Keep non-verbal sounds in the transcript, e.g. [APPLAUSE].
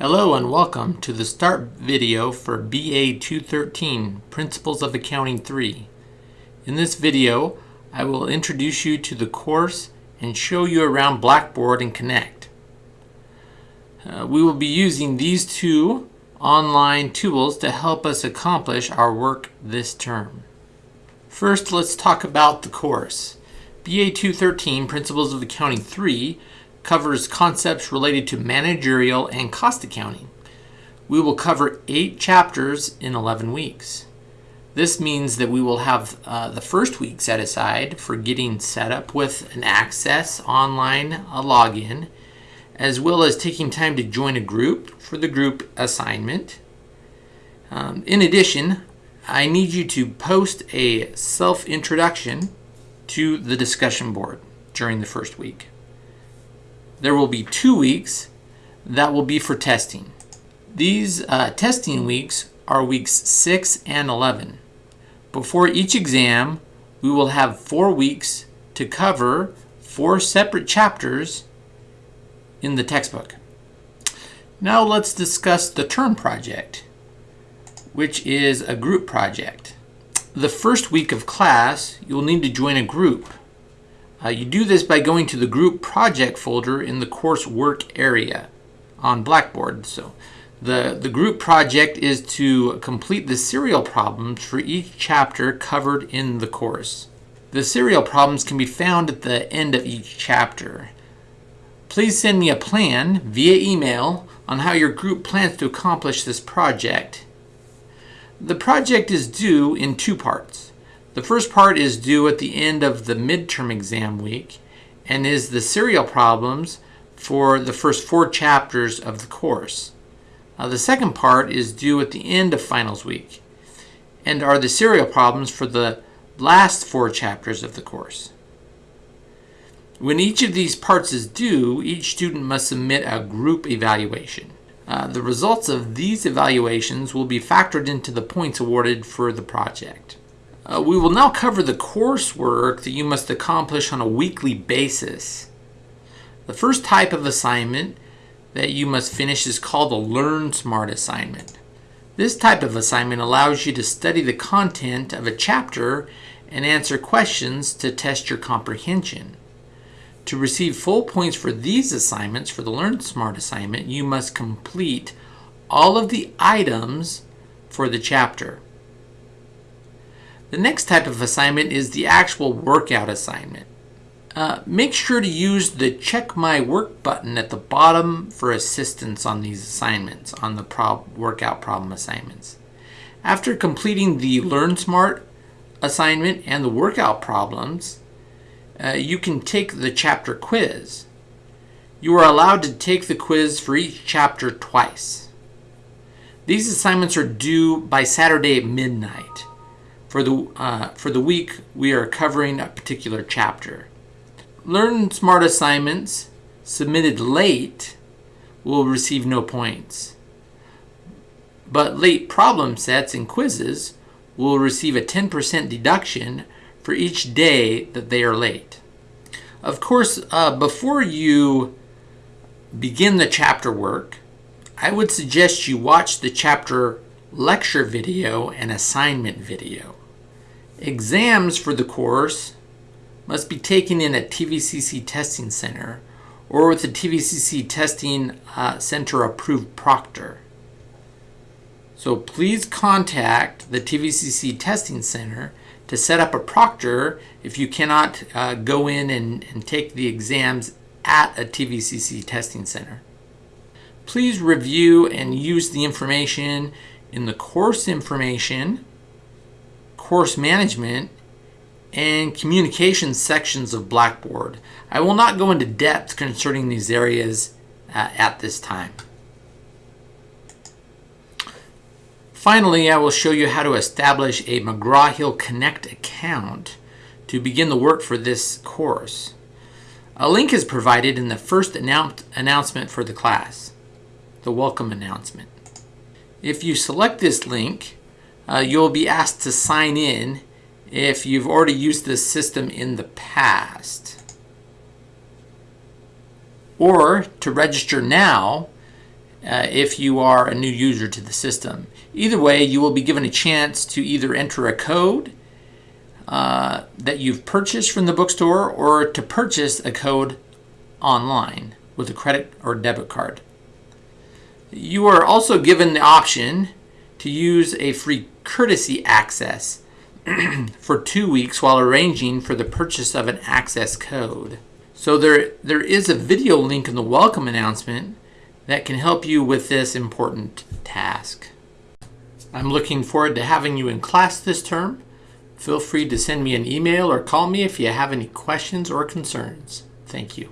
Hello and welcome to the start video for BA 213 Principles of Accounting 3. In this video, I will introduce you to the course and show you around Blackboard and Connect. Uh, we will be using these two online tools to help us accomplish our work this term. First, let's talk about the course. BA 213 Principles of Accounting 3 covers concepts related to managerial and cost accounting. We will cover eight chapters in 11 weeks. This means that we will have uh, the first week set aside for getting set up with an access online a login, as well as taking time to join a group for the group assignment. Um, in addition, I need you to post a self introduction to the discussion board during the first week there will be two weeks that will be for testing. These uh, testing weeks are weeks 6 and 11. Before each exam, we will have four weeks to cover four separate chapters in the textbook. Now let's discuss the term project, which is a group project. The first week of class, you'll need to join a group. Uh, you do this by going to the group project folder in the course work area on Blackboard. So the, the group project is to complete the serial problems for each chapter covered in the course. The serial problems can be found at the end of each chapter. Please send me a plan via email on how your group plans to accomplish this project. The project is due in two parts. The first part is due at the end of the midterm exam week and is the serial problems for the first four chapters of the course. Uh, the second part is due at the end of finals week and are the serial problems for the last four chapters of the course. When each of these parts is due, each student must submit a group evaluation. Uh, the results of these evaluations will be factored into the points awarded for the project. Uh, we will now cover the coursework that you must accomplish on a weekly basis. The first type of assignment that you must finish is called a LearnSmart assignment. This type of assignment allows you to study the content of a chapter and answer questions to test your comprehension. To receive full points for these assignments, for the LearnSmart assignment, you must complete all of the items for the chapter. The next type of assignment is the actual workout assignment. Uh, make sure to use the check my work button at the bottom for assistance on these assignments, on the prob workout problem assignments. After completing the LearnSmart assignment and the workout problems, uh, you can take the chapter quiz. You are allowed to take the quiz for each chapter twice. These assignments are due by Saturday at midnight. For the, uh, for the week, we are covering a particular chapter. LearnSmart assignments submitted late will receive no points. But late problem sets and quizzes will receive a 10% deduction for each day that they are late. Of course, uh, before you begin the chapter work, I would suggest you watch the chapter lecture video and assignment video. Exams for the course must be taken in a TVCC testing center or with a TVCC testing uh, center approved proctor. So please contact the TVCC testing center to set up a proctor if you cannot uh, go in and, and take the exams at a TVCC testing center. Please review and use the information in the course information course management, and communication sections of Blackboard. I will not go into depth concerning these areas uh, at this time. Finally, I will show you how to establish a McGraw-Hill Connect account to begin the work for this course. A link is provided in the first annou announcement for the class, the welcome announcement. If you select this link, uh, you'll be asked to sign in if you've already used this system in the past. Or to register now, uh, if you are a new user to the system. Either way, you will be given a chance to either enter a code uh, that you've purchased from the bookstore or to purchase a code online with a credit or debit card. You are also given the option to use a free courtesy access [CLEARS THROAT] for two weeks while arranging for the purchase of an access code. So there, there is a video link in the welcome announcement that can help you with this important task. I'm looking forward to having you in class this term. Feel free to send me an email or call me if you have any questions or concerns. Thank you.